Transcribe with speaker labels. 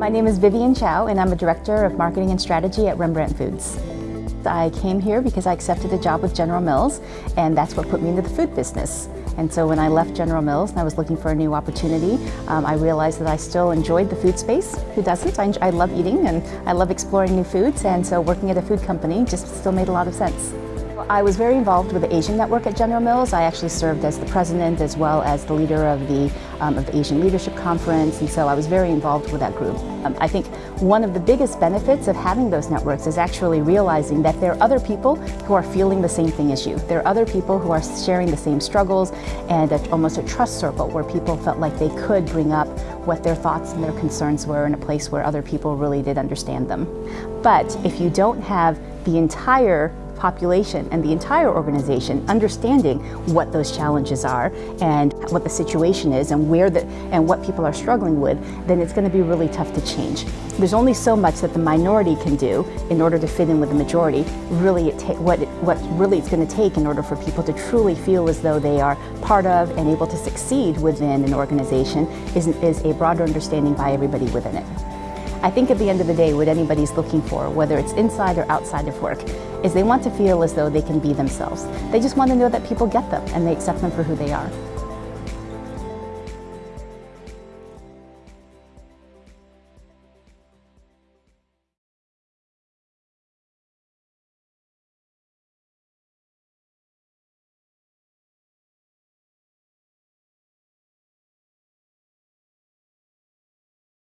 Speaker 1: My name is Vivian Chow and I'm a Director of Marketing and Strategy at Rembrandt Foods. I came here because I accepted a job with General Mills and that's what put me into the food business. And so when I left General Mills and I was looking for a new opportunity, um, I realized that I still enjoyed the food space. Who doesn't? I, I love eating and I love exploring new foods and so working at a food company just still made a lot of sense. I was very involved with the Asian Network at General Mills. I actually served as the president as well as the leader of the, um, of the Asian Leadership Conference, and so I was very involved with that group. Um, I think one of the biggest benefits of having those networks is actually realizing that there are other people who are feeling the same thing as you. There are other people who are sharing the same struggles and a, almost a trust circle where people felt like they could bring up what their thoughts and their concerns were in a place where other people really did understand them. But if you don't have the entire population and the entire organization understanding what those challenges are and what the situation is and where the and what people are struggling with, then it's going to be really tough to change. There's only so much that the minority can do in order to fit in with the majority. Really, it what it, what really it's going to take in order for people to truly feel as though they are part of and able to succeed within an organization is, is a broader understanding by everybody within it. I think at the end of the day, what anybody's looking for, whether it's inside or outside of work, is they want to feel as though they can be themselves. They just want to know that people get them and they accept them for who they are.